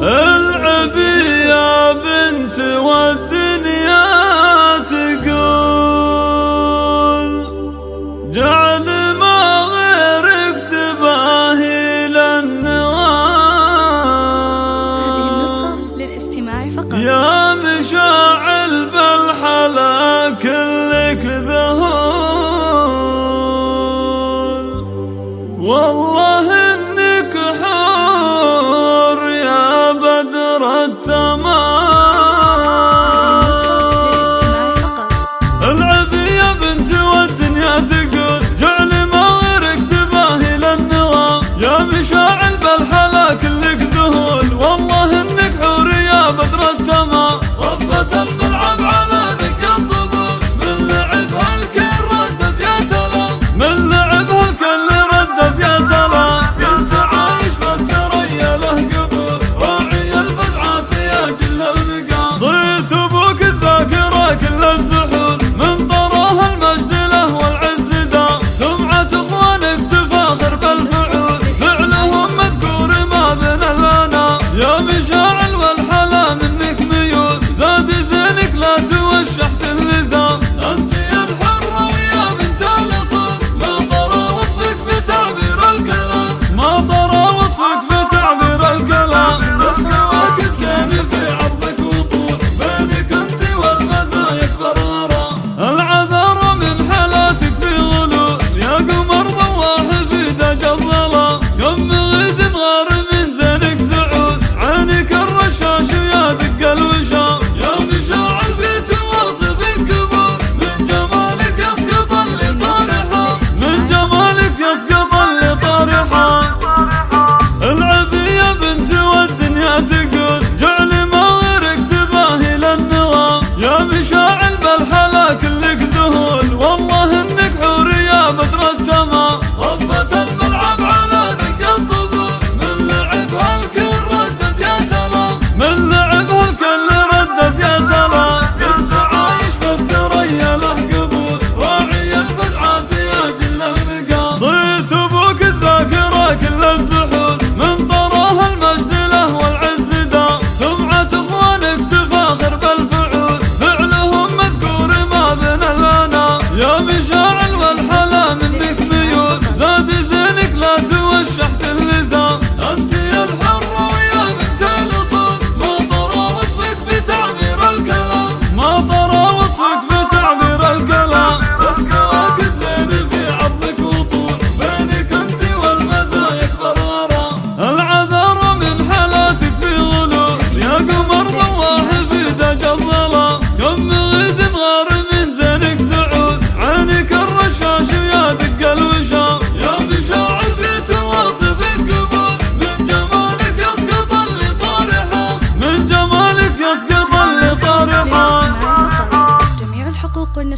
العبي يا بنت والدنيا تقول جعل ما غيرك تباهي للنوال. هذه النسخة للاستماع فقط. يا مشاعل بالحلا كلك ذهول. والله Ama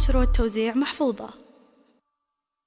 النشر والتوزيع محفوظة.